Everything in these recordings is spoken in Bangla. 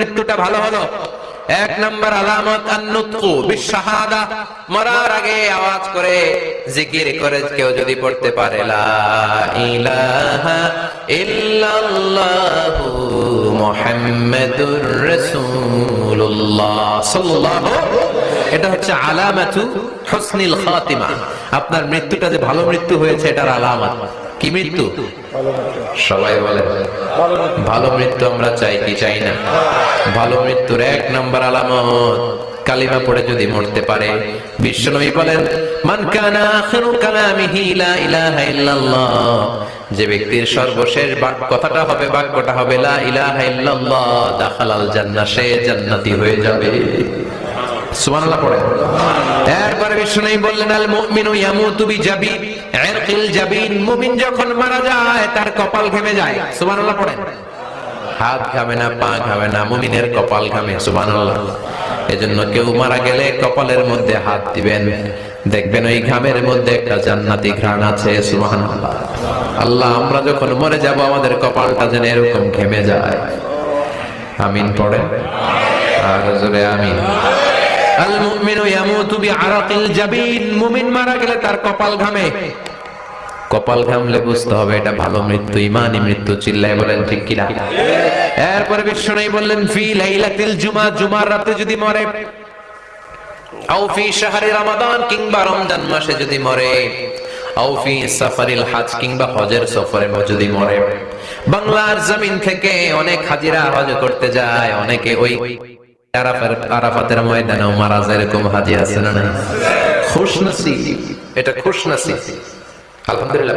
মৃত্যুটা ভালো হলো। এক নম্বর আলামত, আন্নুতকু বিশাহাদা মরার আগে আওয়াজ করে জিকির করে কেউ যদি পড়তে পারে, লা ইলাহা ইল্লাল্লাহু মুহাম্মাদুর রাসূলুল্লাহ সাল্লাল্লাহু এটা হচ্ছে আলামাতু হুসনিল খাতিমা। আপনার মৃত্যুটা যে ভালো মৃত্যু হয়েছে, এটার আলামত। কি মৃত্যু? সবাই বলে, ভালো মৃত্যু আমরা চাই কি চাই না? ভালো মৃত্যুর এক নম্বর আলামত, কালিমা পড়ে যদি মরতে পারে, বিশ্বনবী বলেন, মান কানা আখিরু কালামিহি লা ইলাহা ইল্লাল্লাহ। যে ব্যক্তির সর্বশেষ কথাটা হবে, বাক্যটা হবে, লা ইলাহা ইল্লাল্লাহ। দাখালাল জান্নাহ, সে জান্নাতি হয়ে যাবে। সুবহানাল্লাহ পড়ে। এরপরে বিষ্ণু বললেন, আল মুমিনু ইয়ামুতু বিজাবি ইরকিল জাবিন, মুমিন যখন মারা যায়, তার কপাল ঘেমে যায়। সুবহানাল্লাহ পড়েন। হাত ঘামে না, পা ঘামে না, মুমিনের কপাল ঘামে, সুবহানাল্লাহ। এজন্য কেউ মারা গেলে কপালের মধ্যে হাত দিবেন। দেখবেন ওই ঘামের মধ্যে একটা জান্নাতি ঘ্রাণ আছে, সুবহানাল্লাহ। আল্লাহ, আমরা যখন মরে যাব, আমাদের কপালটা যেন এরকম ঘেমে যায়। আমিন পড়েন। আর জোরে আমিন। আল মুমিনু ইয়ামুতু বিআরাকিল জাবিন, মুমিন মারা গেলে তার কপাল ঘামে। কপাল ঘামলে বুঝতে হবে এটা ভালো মৃত্যু, ইমানি মৃত্যু, চিল্লায় বলেন ঠিক কিনা? এরপরে বিষ্ণু বললেন, ফি লাইলাতিল জুমা, জুমার রাতে যদি মরে, আও ফি শাহরি রমাদান কিংবা রমজান মাসে যদি মরে, আও ফি সাফারিল হজ কিংবা হজের সফরে যদি মরে। বাংলার জমিন থেকে অনেক হাজিরা হজ করতে যায়, অনেকে ওই আরাফাতের ময়দানেও মারা যায়, এরকম হাজি আছে না নাই? খুশনসি এটা খুশনসি আলহামদুলিল্লাহ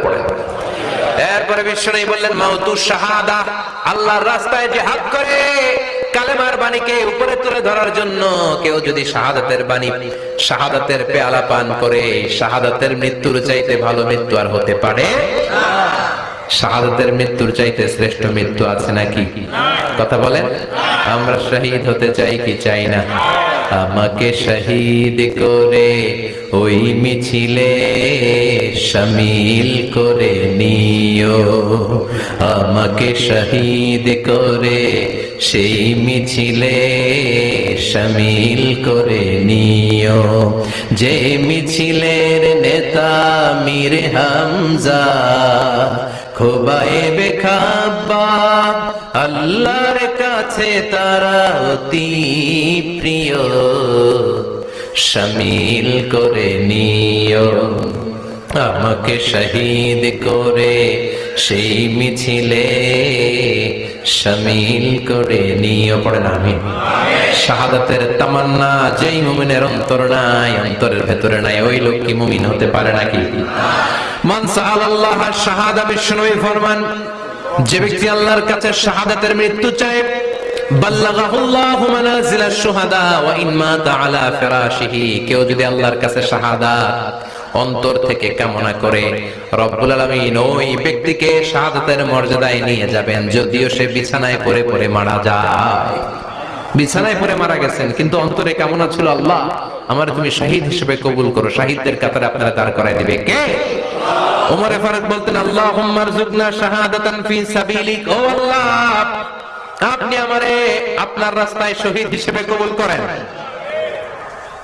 এরপরে বিষ্ণু বললেন, মাউতু শাহাদা, আল্লাহর রাস্তায় জিহাদ করে, কালেমার বাণীকে উপরে তুলে ধরার জন্য কেউ যদি শাহাদাতের বাণী, শাহাদাতের পেয়ালা পান করে, শাহাদাতের মৃত্যুর চাইতে ভালো মৃত্যু আর হতে পারে শাহাদাতের মৃত্যুর চাইতে শ্রেষ্ঠ মৃত্যু আছে নাকি? কথা বলেন, আমরা শহীদ হতে চাই কি চাই না? আমাকে শহীদ করে ওই মিছিলে শামিল করে নিও। আমাকে শহীদ করে সেই মিছিলে শামিল করে নিও। যে মিছিলের নেতা মীর হামজা খোবায়ে বেখাবা আল্লাহর কাছে তারা অতি প্রিয়। শামিল করে নিও। আমাকে শহীদ করে সেই মিছিলে শামিল করে নিও পড়েন আমি শাহাদাতের তামান্না, যেই মুমিনের অন্তর নাই, অন্তরের ভেতরে নাই, ওই লোক কি মুমিন হতে পারে নাকি? মান সাআলাল্লাহ, শাহাদা বিষ্ণুই ফরমান, যে ব্যক্তি আল্লাহর কাছে শাহাদাতের মৃত্যু চায় কেউ যদি আল্লাহর কাছে শাহাদাত অন্তর থেকে কামনা করে, রব্বুল আলামিন ওই ব্যক্তিকে শাহাদাতের মর্যাদায় নিয়ে যাবেন, যদিও সে বিছানায় পড়ে পড়ে মারা যায়। বিছানায় পড়ে মারা গেছেন, কিন্তু অন্তরে কামনা ছিল আল্লাহ, আমার তুমি শহীদ হিসেবে কবুল করো, শাহিদদের কাতারে আপনারা দাঁড় করায় দিবে। কে? ওমরে ফারুক বলতেন, আল্লাহুম্মা রযুকনা শাহাদাতান ফি সাবিলিক। ও আল্লাহ, আপনি আমারে আপনার রাস্তায় শহীদ হিসেবে কবুল করেন ওয়ারযুক মাউতি ফি হারামি রাসূলিক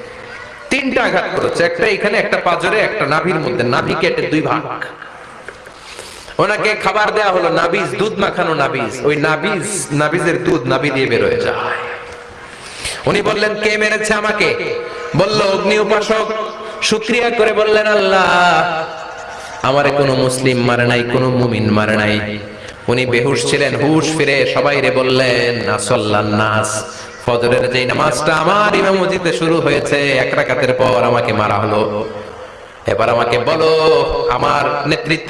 তিনটা আঘাত করেছে। একটা এখানে, একটা পাজরে, একটা নাভির মধ্যে। নাভি কেটে দুই ভাগ। ওনাকে খাবার দেয়া হলো নাবিজ, দুধ মাখানো নাবিজ। ওই নাবিজ, নাবিজের দুধ নাভি দিয়ে বের হয়ে যায়। উনি বললেন, কে মেরেছে আমাকে? বলল, অগ্নি উপাসক। শুক্রিয়া করে বললেন, আল্লাহ, আমারে কোনো মুসলিম মারে নাই, কোনো মুমিন মারে নাই। উনি বেহুশ ছিলেন, হুশ ফিরে সবাই রে বললেন নাস ফজরের যে নামাজটা আমার ইমাম মসজিদে শুরু হয়েছে, এক রাকাতের পর আমাকে মারা হলো। এবার আমাকে বলো, আমার নেতৃত্বে